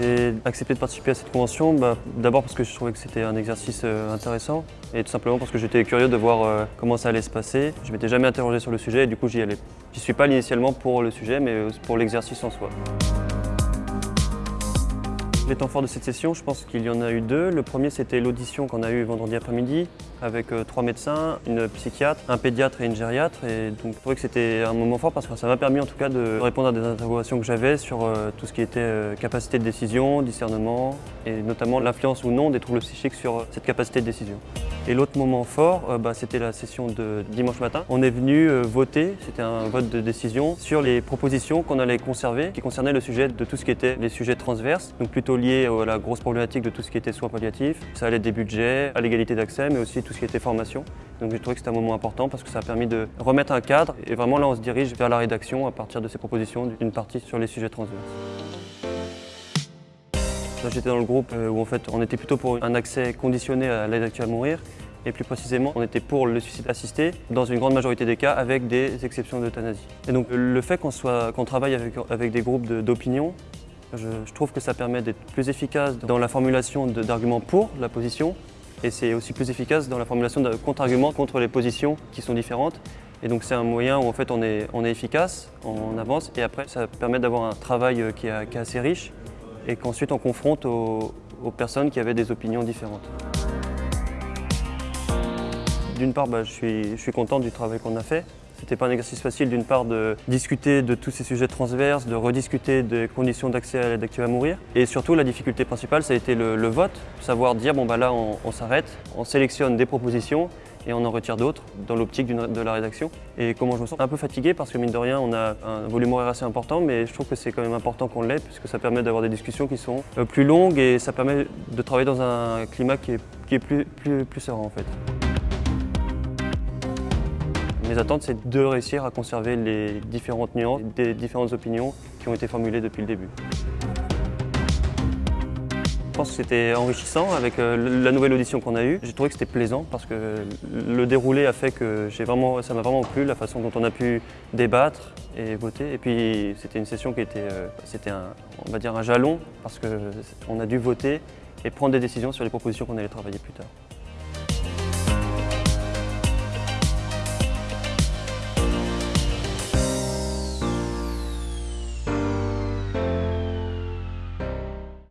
J'ai accepté de participer à cette convention, bah, d'abord parce que je trouvais que c'était un exercice euh, intéressant et tout simplement parce que j'étais curieux de voir euh, comment ça allait se passer. Je m'étais jamais interrogé sur le sujet et du coup j'y allais. J'y suis pas initialement pour le sujet mais pour l'exercice en soi. Les temps forts de cette session, je pense qu'il y en a eu deux. Le premier, c'était l'audition qu'on a eue vendredi après-midi avec euh, trois médecins, une psychiatre, un pédiatre et une gériatre. Donc, je trouvais que c'était un moment fort parce que ça m'a permis en tout cas de répondre à des interrogations que j'avais sur euh, tout ce qui était euh, capacité de décision, discernement et notamment l'influence ou non des troubles psychiques sur cette capacité de décision. Et l'autre moment fort, bah, c'était la session de dimanche matin. On est venu voter, c'était un vote de décision, sur les propositions qu'on allait conserver, qui concernaient le sujet de tout ce qui était les sujets transverses, donc plutôt liés à la grosse problématique de tout ce qui était soins palliatifs. Ça allait des budgets, à l'égalité d'accès, mais aussi tout ce qui était formation. Donc j'ai trouvé que c'était un moment important parce que ça a permis de remettre un cadre et vraiment là on se dirige vers la rédaction à partir de ces propositions d'une partie sur les sujets transverses. J'étais dans le groupe euh, où en fait on était plutôt pour un accès conditionné à l'aide actuelle à mourir et plus précisément, on était pour le suicide assisté dans une grande majorité des cas avec des exceptions d'euthanasie. Et donc le fait qu'on travaille avec, avec des groupes d'opinion, je, je, trouve que ça permet d'être plus efficace dans la formulation d'arguments pour la position et c'est aussi plus efficace dans la formulation de contre-arguments contre les positions qui sont différentes. Et donc c'est un moyen où en fait on est, on est efficace, on avance et après ça permet d'avoir un travail euh, qui est, assez riche et qu'ensuite on confronte aux, personnes qui avaient des opinions différentes. D'une part, bah, je, suis, je suis content du travail qu'on a fait. C'était pas un exercice facile d'une part de discuter de tous ces sujets transverses, de rediscuter des conditions d'accès à l'aide active à mourir. Et surtout la difficulté principale ça a été le, vote, savoir dire bon bah là on, s'arrête, on sélectionne des propositions et on en retire d'autres dans l'optique de la rédaction. Et comment je me sens Un peu fatigué parce que mine de rien on a un volume horaire assez important mais je trouve que c'est quand même important qu'on l'ait puisque ça permet d'avoir des discussions qui sont euh, plus longues et ça permet de travailler dans un climat qui est, plus, plus, plus serein en fait. Mes attentes, c'est de réussir à conserver les différentes nuances des différentes opinions qui ont été formulées depuis le début. Je pense que c'était enrichissant avec euh, la nouvelle audition qu'on a eue. J'ai trouvé que c'était plaisant parce que le déroulé a fait que vraiment, ça m'a vraiment plu, la façon dont on a pu débattre et voter. Et puis c'était une session qui était, euh, on va dire un jalon parce qu'on a dû voter et prendre des décisions sur les propositions qu'on allait travailler plus tard.